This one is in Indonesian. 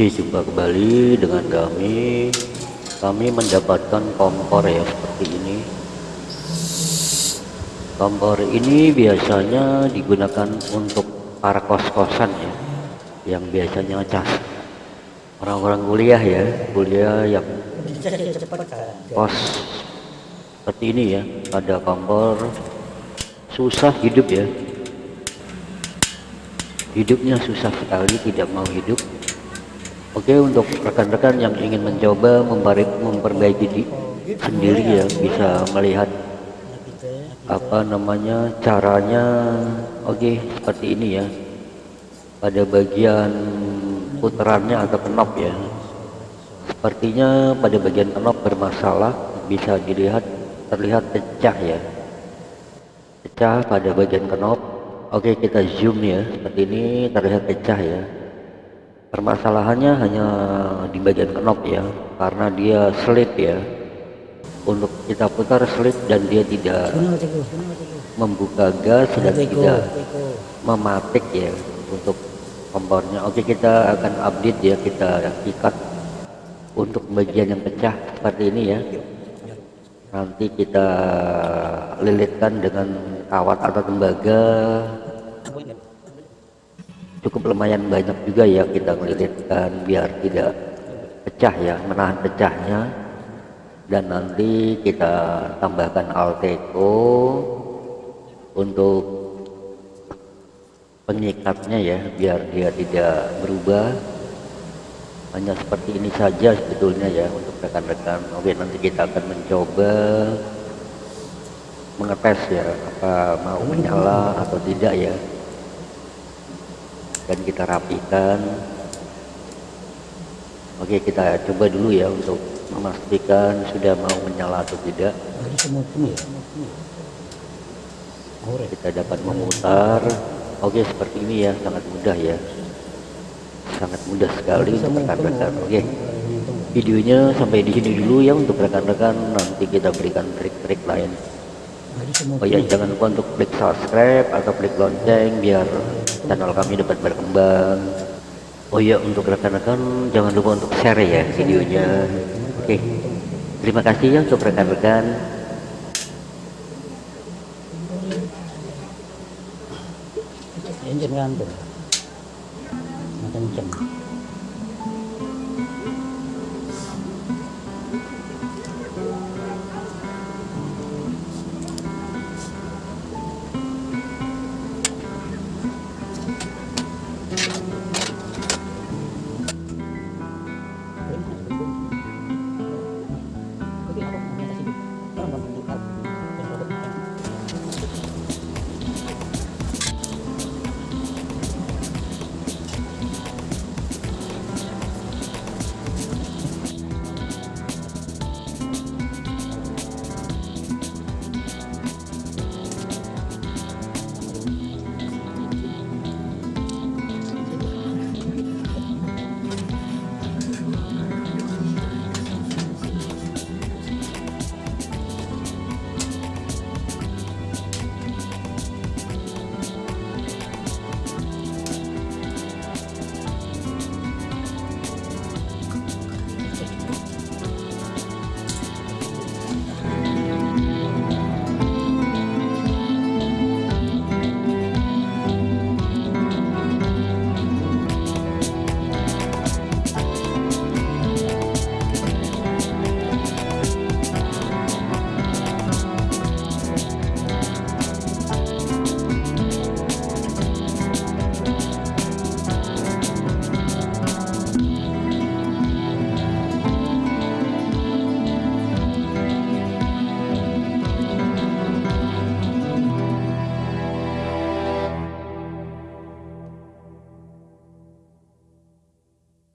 Oke jumpa kembali dengan kami. Kami mendapatkan kompor ya seperti ini. Kompor ini biasanya digunakan untuk para kos-kosan ya yang biasanya cas orang-orang kuliah ya kuliah yang kos. Seperti ini ya ada kompor. Susah hidup ya. Hidupnya susah sekali tidak mau hidup Oke untuk rekan-rekan yang ingin mencoba memperbaiki di, sendiri ya bisa melihat apa namanya caranya. Oke seperti ini ya. Pada bagian putarannya atau kenop ya. Sepertinya pada bagian kenop bermasalah bisa dilihat terlihat pecah ya. Pecah pada bagian kenop. Oke kita zoom ya. Seperti ini terlihat pecah ya permasalahannya hanya di bagian knob ya karena dia slip ya. Untuk kita putar slip dan dia tidak membuka gas dan tidak mematik ya untuk kompornya oke kita akan update ya kita ikat untuk bagian yang pecah seperti ini ya. Nanti kita lilitkan dengan kawat atau tembaga cukup lumayan banyak juga ya kita melilitkan biar tidak pecah ya menahan pecahnya. Dan nanti kita tambahkan alteco untuk pengikatnya ya biar dia tidak berubah. Hanya seperti ini saja sebetulnya ya untuk rekan-rekan. Oke nanti kita akan mencoba mengetes ya apa mau menyala atau tidak ya dan kita rapikan. Oke kita coba dulu ya untuk memastikan sudah mau menyala atau tidak. Kita dapat memutar. Oke seperti ini ya sangat mudah ya. Sangat mudah sekali untuk rekan-rekan oke. Videonya sampai di sini dulu ya untuk rekan-rekan. Nanti kita berikan trik-trik lain Oh ya jangan lupa untuk klik subscribe atau klik lonceng biar channel kami dapat berkembang. Oh ya untuk rekan-rekan jangan lupa untuk share ya videonya. Oke. Terima kasih ya untuk rekan-rekan. Engine ngantuk. Makan jam.